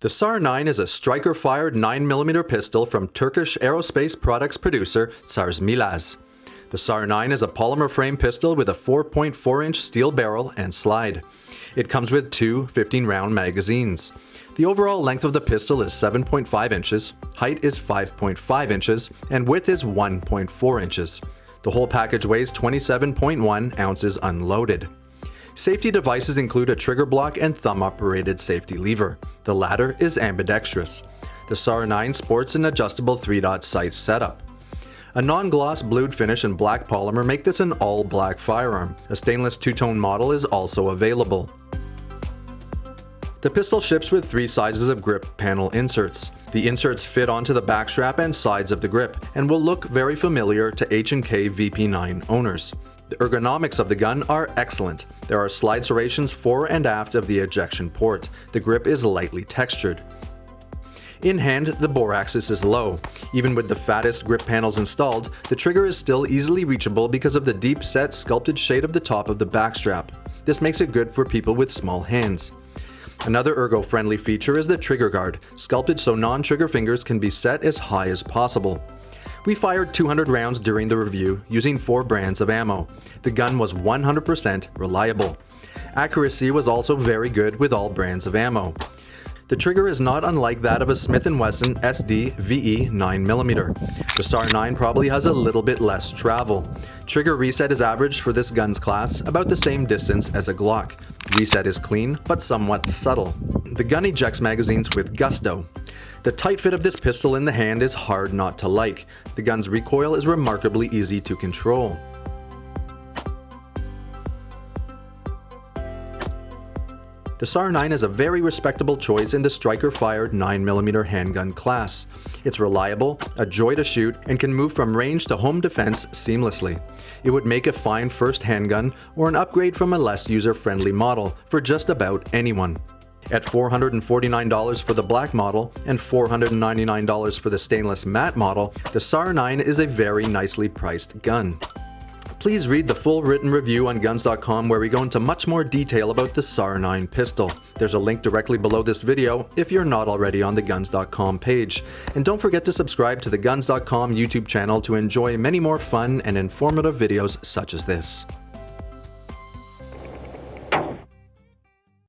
The SAR-9 is a striker-fired 9mm pistol from Turkish aerospace products producer Sarsilmaz. The SAR-9 is a polymer frame pistol with a 4.4-inch steel barrel and slide. It comes with two 15-round magazines. The overall length of the pistol is 7.5 inches, height is 5.5 inches, and width is 1.4 inches. The whole package weighs 27.1 ounces unloaded. Safety devices include a trigger block and thumb-operated safety lever. The latter is ambidextrous. The SAR-9 sports an adjustable 3-dot sight setup. A non-gloss blued finish and black polymer make this an all-black firearm. A stainless two-tone model is also available. The pistol ships with three sizes of grip panel inserts. The inserts fit onto the backstrap and sides of the grip and will look very familiar to H&K VP9 owners. The ergonomics of the gun are excellent. There are slide serrations fore and aft of the ejection port. The grip is lightly textured. In hand, the bore axis is low. Even with the fattest grip panels installed, the trigger is still easily reachable because of the deep set sculpted shade of the top of the backstrap. This makes it good for people with small hands. Another ergo-friendly feature is the trigger guard, sculpted so non-trigger fingers can be set as high as possible. We fired 200 rounds during the review using four brands of ammo. The gun was 100% reliable. Accuracy was also very good with all brands of ammo. The trigger is not unlike that of a Smith & Wesson SD VE 9mm. The SAR-9 probably has a little bit less travel. Trigger reset is averaged for this gun's class, about the same distance as a Glock. Reset is clean, but somewhat subtle. The gun ejects magazines with gusto. The tight fit of this pistol in the hand is hard not to like. The gun's recoil is remarkably easy to control. The SAR-9 is a very respectable choice in the striker-fired 9mm handgun class. It's reliable, a joy to shoot, and can move from range to home defense seamlessly. It would make a fine first handgun or an upgrade from a less user-friendly model for just about anyone. At $449 for the black model and $499 for the stainless matte model, the SAR-9 is a very nicely priced gun. Please read the full written review on Guns.com where we go into much more detail about the SAR-9 pistol. There's a link directly below this video if you're not already on the Guns.com page. And don't forget to subscribe to the Guns.com YouTube channel to enjoy many more fun and informative videos such as this.